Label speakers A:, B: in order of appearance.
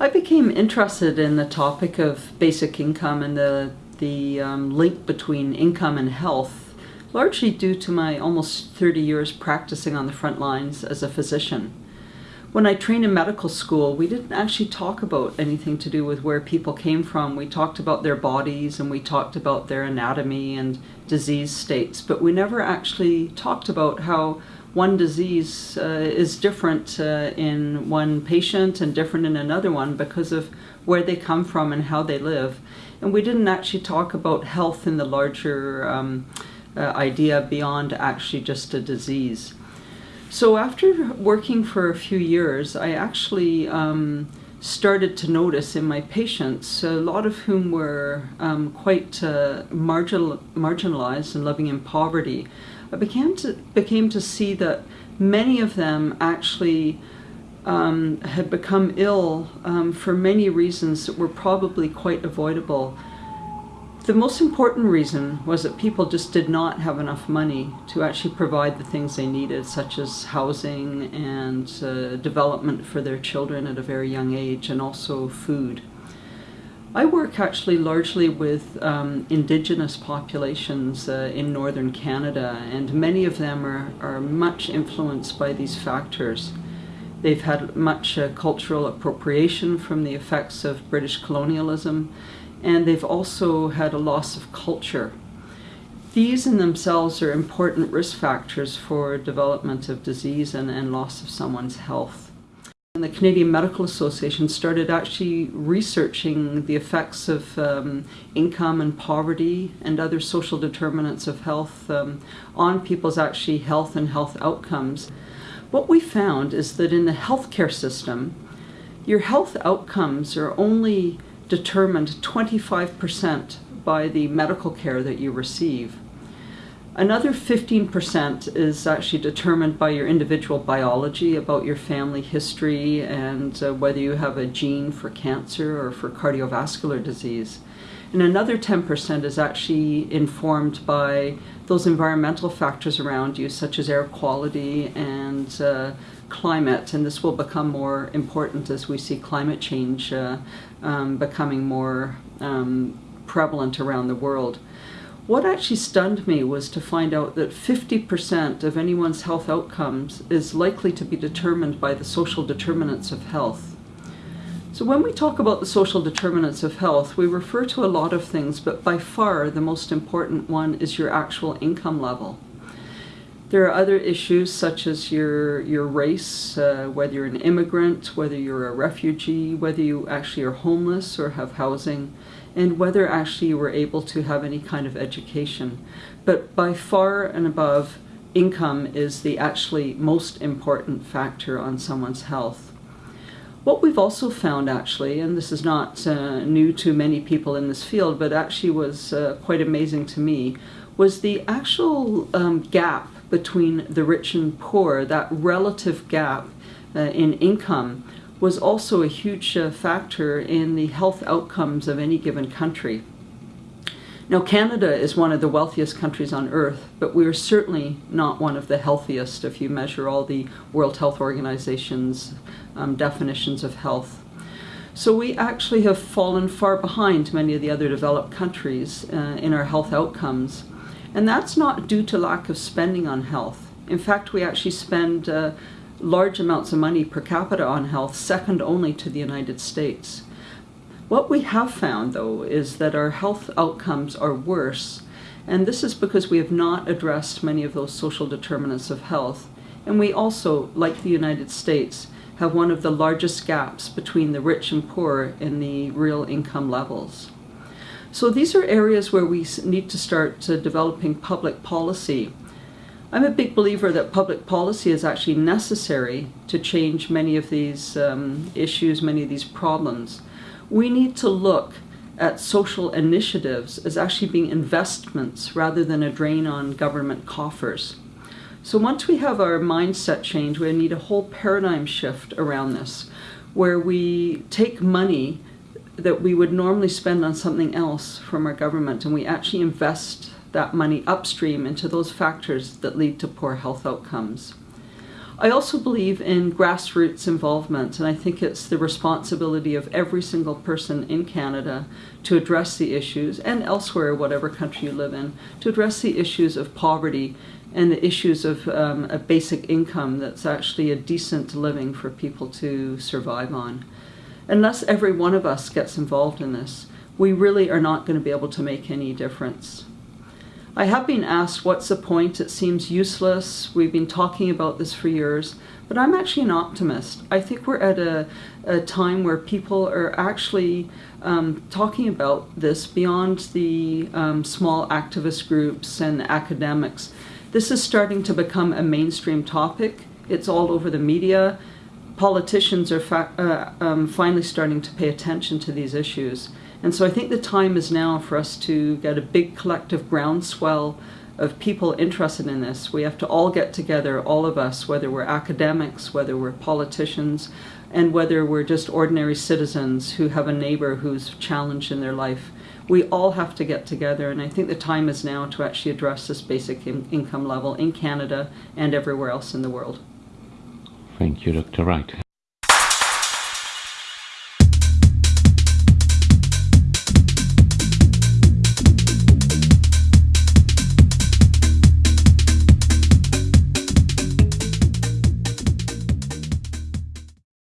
A: I became interested in the topic of basic income and the, the um, link between income and health, largely due to my almost 30 years practicing on the front lines as a physician. When I trained in medical school, we didn't actually talk about anything to do with where people came from. We talked about their bodies and we talked about their anatomy and disease states, but we never actually talked about how one disease uh, is different uh, in one patient and different in another one because of where they come from and how they live. And we didn't actually talk about health in the larger um, uh, idea beyond actually just a disease. So after working for a few years, I actually um, started to notice in my patients, a lot of whom were um, quite uh, marginal, marginalized and living in poverty, I began to, became to see that many of them actually um, had become ill um, for many reasons that were probably quite avoidable. The most important reason was that people just did not have enough money to actually provide the things they needed, such as housing and uh, development for their children at a very young age, and also food. I work actually largely with um, indigenous populations uh, in northern Canada, and many of them are, are much influenced by these factors. They've had much uh, cultural appropriation from the effects of British colonialism, and they've also had a loss of culture. These in themselves are important risk factors for development of disease and, and loss of someone's health. And the Canadian Medical Association started actually researching the effects of um, income and poverty and other social determinants of health um, on people's actually health and health outcomes. What we found is that in the healthcare system, your health outcomes are only determined 25% by the medical care that you receive. Another 15% is actually determined by your individual biology about your family history and uh, whether you have a gene for cancer or for cardiovascular disease. And another 10% is actually informed by those environmental factors around you, such as air quality and uh, climate, and this will become more important as we see climate change uh, um, becoming more um, prevalent around the world. What actually stunned me was to find out that 50% of anyone's health outcomes is likely to be determined by the social determinants of health. So when we talk about the social determinants of health, we refer to a lot of things, but by far the most important one is your actual income level. There are other issues such as your, your race, uh, whether you're an immigrant, whether you're a refugee, whether you actually are homeless or have housing, and whether actually you were able to have any kind of education. But by far and above, income is the actually most important factor on someone's health. What we've also found actually, and this is not uh, new to many people in this field, but actually was uh, quite amazing to me, was the actual um, gap between the rich and poor, that relative gap uh, in income, was also a huge uh, factor in the health outcomes of any given country. Now, Canada is one of the wealthiest countries on earth, but we are certainly not one of the healthiest if you measure all the World Health Organization's um, definitions of health. So we actually have fallen far behind many of the other developed countries uh, in our health outcomes. And that's not due to lack of spending on health. In fact, we actually spend uh, large amounts of money per capita on health, second only to the United States. What we have found, though, is that our health outcomes are worse, and this is because we have not addressed many of those social determinants of health. And we also, like the United States, have one of the largest gaps between the rich and poor in the real income levels. So these are areas where we need to start uh, developing public policy. I'm a big believer that public policy is actually necessary to change many of these um, issues, many of these problems. We need to look at social initiatives as actually being investments rather than a drain on government coffers. So once we have our mindset change, we need a whole paradigm shift around this, where we take money that we would normally spend on something else from our government and we actually invest that money upstream into those factors that lead to poor health outcomes. I also believe in grassroots involvement, and I think it's the responsibility of every single person in Canada to address the issues, and elsewhere, whatever country you live in, to address the issues of poverty and the issues of um, a basic income that's actually a decent living for people to survive on. Unless every one of us gets involved in this, we really are not going to be able to make any difference. I have been asked what's the point, it seems useless, we've been talking about this for years, but I'm actually an optimist. I think we're at a, a time where people are actually um, talking about this beyond the um, small activist groups and academics. This is starting to become a mainstream topic. It's all over the media. Politicians are uh, um, finally starting to pay attention to these issues. And so I think the time is now for us to get a big collective groundswell of people interested in this. We have to all get together, all of us, whether we're academics, whether we're politicians, and whether we're just ordinary citizens who have a neighbor who's challenged in their life. We all have to get together, and I think the time is now to actually address this basic in income level in Canada and everywhere else in the world.
B: Thank you, Dr. Wright.